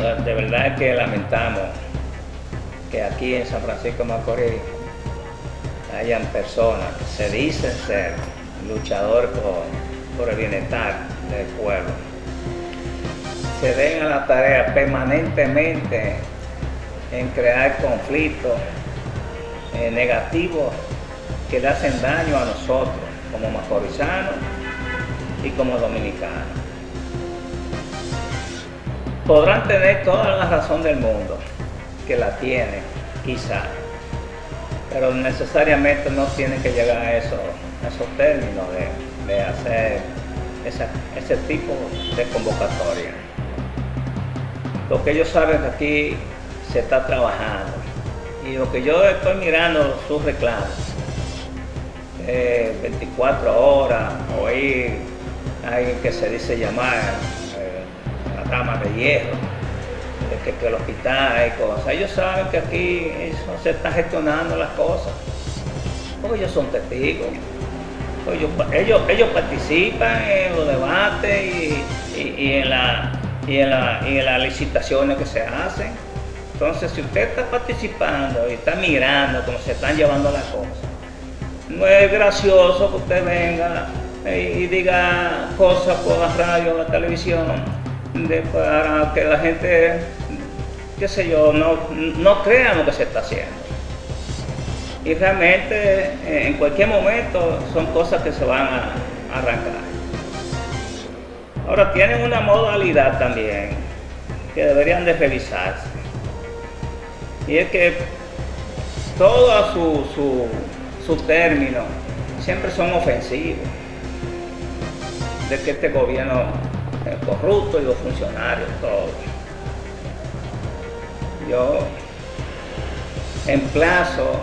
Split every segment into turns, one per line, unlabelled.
de verdad que lamentamos que aquí en San Francisco de Macorís hayan personas que se dicen ser luchadores por, el bienestar del pueblo. Se den a la tarea permanentemente en crear conflictos eh, negativos que le hacen daño a nosotros como macorizanos y como dominicanos. Podrán tener toda la razón del mundo, que la tienen, quizá, pero necesariamente no tienen que llegar a, eso, esos términos de, hacer ese tipo de convocatoria. Lo que ellos saben que aquí se está trabajando y lo que yo estoy mirando sus reclamos 24 horas, oír a alguien que se dice llamar eh, la cama de hierro, que, que el hospital hay cosas. Ellos saben que aquí se están gestionando las cosas, porque ellos son testigos. Ellos, ellos, participan en los debates y, en la, y, en la, y en las licitaciones que se hacen. Entonces, si usted está participando y está mirando cómo se están llevando las cosas, no es gracioso que usted venga y diga cosas por la radio o la televisión para que la gente, qué sé yo, no, no crea lo que se está haciendo. Y realmente en cualquier momento son cosas que se van a arrancar. Ahora tienen una modalidad también que deberían de revisarse. Y es que toda su, su sus términos siempre son ofensivos de que este gobierno es corrupto y los funcionarios, todos. Yo emplazo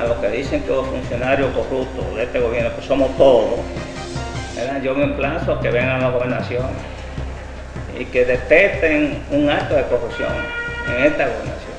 a los que dicen que los funcionarios corruptos de este gobierno, que somos todos, yo me emplazo a que vengan a la gobernación y que detecten un acto de corrupción en esta gobernación.